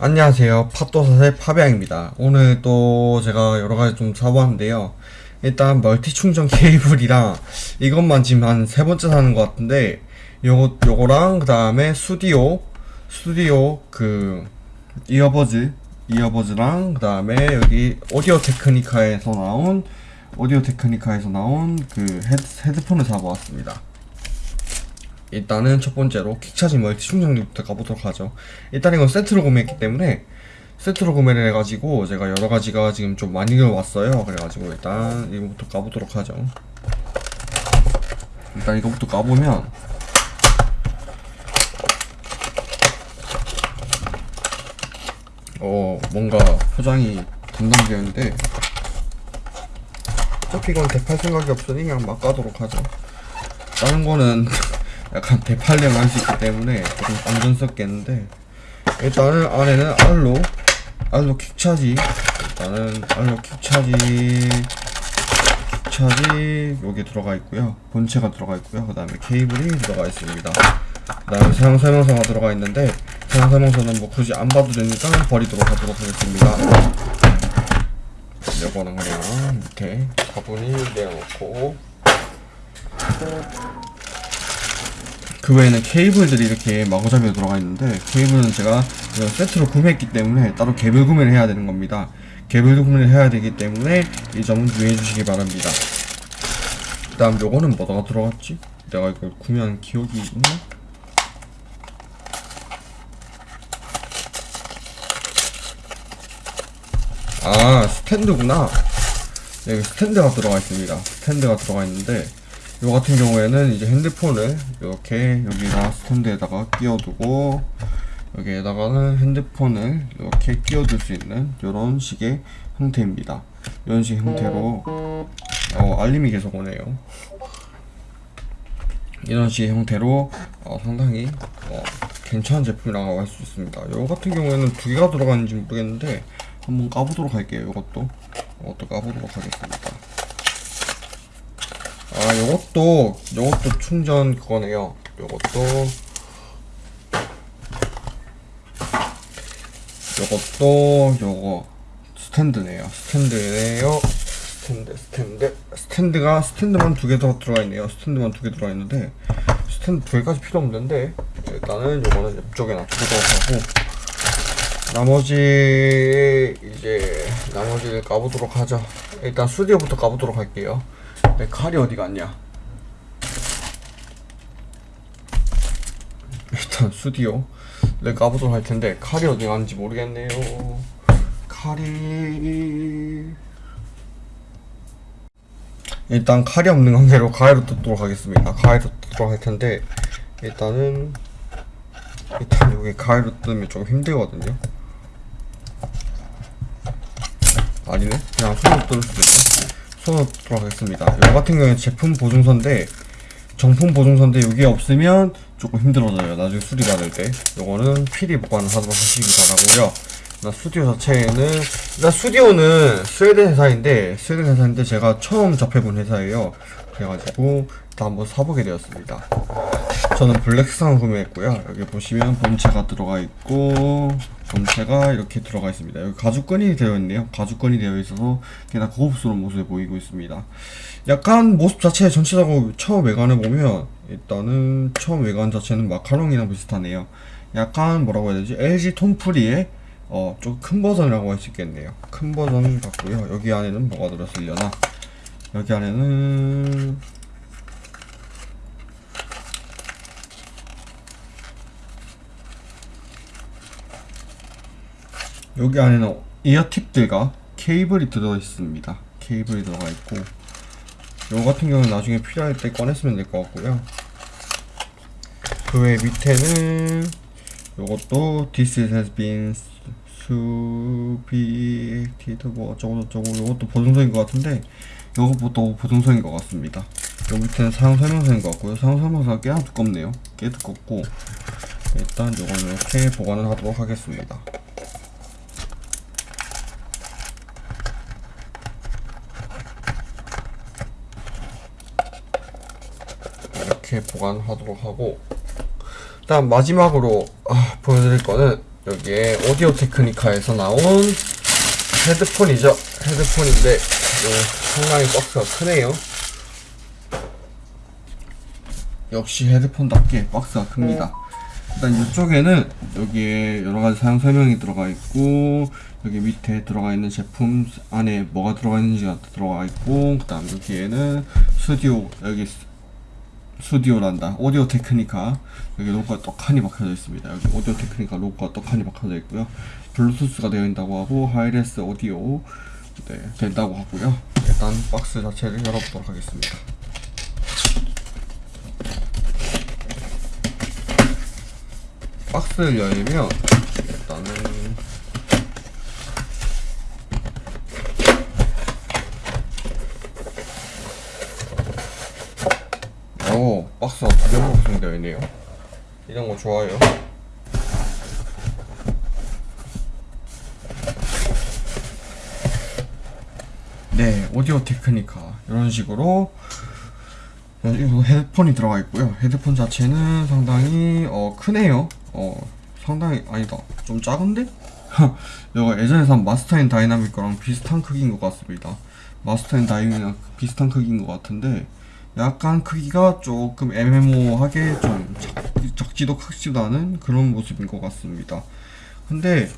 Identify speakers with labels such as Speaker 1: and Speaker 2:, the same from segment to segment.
Speaker 1: 안녕하세요. 팟도사의 파비앙입니다. 오늘 또 제가 여러가지 좀 사보았는데요. 일단 멀티 충전 케이블이랑 이것만 지금 한 세 번째 사는 것 같은데 요거, 요거랑 그 다음에 스튜디오 스튜디오 그 earbuds earbuds랑 그 다음에 여기 오디오 테크니카에서 나온 오디오 테크니카에서 나온 그 헤드, 헤드폰을 사보았습니다. 일단은 첫 번째로 킥차징 멀티 충전기부터 가보도록 하죠. 일단 이건 세트로 구매했기 때문에 세트로 구매를 해가지고 제가 여러 가지가 지금 좀 많이 왔어요. 그래가지고 일단 이거부터 까보도록 하죠. 일단 이거부터 까보면 어 뭔가 포장이 담당되어 있는데 어차피 이건 대팔 생각이 없으니 그냥 막 까도록 하죠. 다른 거는 약간 대팔령 할수 있기 때문에 조금 안전스럽겠는데 일단은 안에는 알로 알로 킥차지. 일단은 알로 킥차지 킥차지 여기 들어가 있고요. 본체가 들어가 있고요. 그 다음에 케이블이 들어가 있습니다. 그 다음에 사용 설명서가 들어가 있는데 사용 설명서는 뭐 굳이 안 봐도 되니까 버리도록 하도록 하겠습니다. 요거는 그냥 밑에 가분히 내려놓고 그 외에는 케이블들이 이렇게 마구잡이로 들어가 있는데 케이블은 제가 세트로 구매했기 때문에 따로 개별 구매를 해야 되는 겁니다 개별 구매를 해야 되기 때문에 이 점은 유의해 주시기 바랍니다 그 다음 요거는 뭐다가 들어갔지? 내가 이걸 구매한 기억이 있나? 아 스탠드구나 여기 스탠드가 들어가 있습니다 스탠드가 들어가 있는데 요 같은 경우에는 이제 핸드폰을 이렇게 여기다 스탠드에다가 끼워두고 여기에다가는 핸드폰을 이렇게 끼워둘 수 있는 이런 식의 형태입니다. 이런 식 형태로 어, 알림이 계속 오네요. 이런 식의 형태로 어, 상당히 어, 괜찮은 제품이라고 할 수 있습니다. 요 같은 경우에는 두 개가 들어가는지 모르겠는데 한번 까보도록 할게요. 이것도 이것도 까보도록 하겠습니다. 아 요것도 요것도 충전 그거네요. 요것도. 요것도 요거. 스탠드네요. 스탠드네요. 스탠드 스탠드. 스탠드가 스탠드만 두 개 더 들어가 있네요. 스탠드만 두 개 들어가 있는데 스탠드 두 개까지 필요 없는데 일단은 요거는 옆쪽에 놔두도록 하고 나머지 이제 나머지를 까보도록 하죠. 일단 스튜디오부터 까보도록 할게요 내 칼이 어디 갔냐? 일단 스튜디오 내 까보도록 할 텐데 칼이 어디 갔는지 모르겠네요. 칼이 일단 칼이 없는 관계로 가위로 뜯도록 하겠습니다. 가위로 뜯도록 할 텐데 일단은 일단 여기 가위로 뜯으면 좀 힘들거든요. 아니네 그냥 손으로 뜯을 수도 있네. 뜯도록 하겠습니다. 이거 같은 경우는 제품 보증서인데 정품 보증서인데 여기 없으면 조금 힘들어져요. 나중에 수리 받을 때. 요거는 필히 보관하도록 하시기 바라고요. 나 스튜디오 자체에는 일단 스튜디오는 스웨덴 회사인데 스웨덴 회사인데 제가 처음 접해본 회사예요. 그래가지고 일단 한번 사보게 되었습니다. 저는 블랙상을 구매했고요. 여기 보시면 본체가 들어가 있고 본체가 이렇게 들어가 있습니다. 여기 가죽건이 되어 있네요. 가죽건이 되어 있어서 꽤나 고급스러운 모습에 보이고 있습니다. 약간 모습 자체 전체적으로 처음 외관을 보면 일단은 처음 외관 자체는 마카롱이랑 비슷하네요. 약간 뭐라고 해야 되지? LG 톰프리의 어, 좀 큰 버전이라고 할 수 있겠네요. 큰 버전 같고요. 여기 안에는 뭐가 들었으려나? 여기 안에는 여기 안에는 이어팁들과 케이블이 들어 있습니다. 케이블이 들어가 있고 요 같은 경우는 나중에 필요할 때 꺼냈으면 될 것 같고요. 그 외 밑에는 요것도 This has been subjected 뭐 어쩌고 저쩌고 요것도 보증서인 것 같은데 요것도 보증서인 것 같습니다. 요 밑에는 사용 설명서인 것 같고요. 사용 설명서가 꽤나 두껍네요. 꽤 두껍고 일단 요거는 이렇게 보관을 하도록 하겠습니다. 이렇게 보관하도록 하고 일단 마지막으로 아, 보여드릴 거는 여기에 오디오 테크니카에서 나온 헤드폰이죠. 헤드폰인데 요 상당히 박스가 크네요. 역시 헤드폰답게 박스가 큽니다. 일단 이쪽에는 여기에 여러 가지 사용 설명이 들어가 있고 여기 밑에 들어가 있는 제품 안에 뭐가 들어가 있는지가 들어가 있고 그 다음 여기에는 스튜디오 여기 스- 스튜디오란다. 오디오 테크니카. 여기 로고가 떡하니 박혀져 있습니다. 여기 오디오 테크니카 로고가 떡하니 박혀져 있고요. 블루투스가 되어 있다고 하고 Hi-Res 오디오 네, 된다고 하고요. 일단 박스 자체를 열어보도록 하겠습니다. 박스를 열면 일단은 오 박스가 두 있네요 이런 거 좋아요 네 Audio-Technica 이런 식으로 이거 헤드폰이 들어가 있고요. 헤드폰 자체는 상당히 어 크네요. 어 상당히 아니다. 좀 작은데? 이거 예전에 산 Master & Dynamic 거랑 비슷한 크기인 것 같습니다. Master & Dynamic 비슷한 크기인 것 같은데 약간 크기가 조금 애매모호하게 좀 작, 작지도 크지도 않은 그런 모습인 것 같습니다. 근데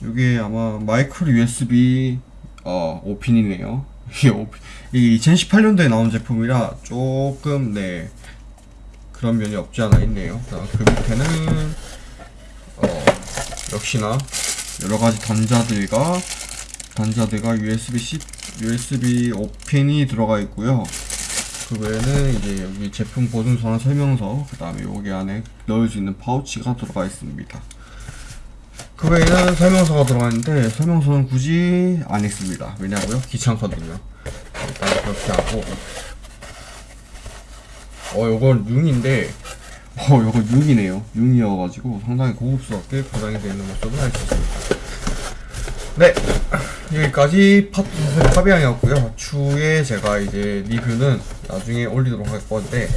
Speaker 1: 이게 아마 마이크로 USB 어 오핀이네요. 이 2018년도에 나온 제품이라 조금 네 그런 면이 없지 않아 있네요. 자, 그 밑에는 어 역시나 여러 가지 단자들과 단자들과 USB USB 오핀이 들어가 있고요. 그 외에는 이제 여기 제품 보증 전환 설명서 그 다음에 여기 안에 넣을 수 있는 파우치가 들어가 있습니다. 그 외에는 설명서가 들어가 있는데 설명서는 굳이 안 읽습니다. 왜냐고요? 귀찮거든요. 일단 그렇게 하고 어 요건 융인데 어 요거 융이네요. 융이어가지고 상당히 고급스럽게 포장이 되어 있는 모습을 알 수 있습니다. 네 여기까지 파비앙이었고요. 추후에 제가 이제 리뷰는 나중에 올리도록 할 건데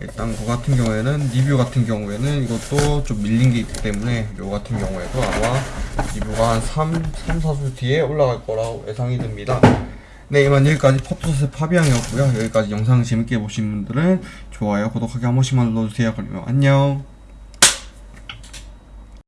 Speaker 1: 일단 그 같은 경우에는 리뷰 같은 경우에는 이것도 좀 밀린 게 있기 때문에 요 같은 경우에도 아마 리뷰가 한 3, 3, 4주 뒤에 올라갈 거라고 예상이 됩니다. 네 이만 여기까지 포토셋 파비앙이었고요. 여기까지 영상 재밌게 보신 분들은 좋아요, 구독하기 한 번씩만 눌러주세요. 그러면 안녕.